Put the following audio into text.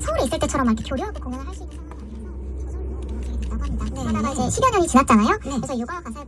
서울에 있을 때처럼 이렇게 교류하고 공연을 할 수 있는 상황이 아니어서 저절로 오게 됐다고 합니다. 하다가 이제 10여 년이 지났잖아요. 네. 그래서 육아 가사의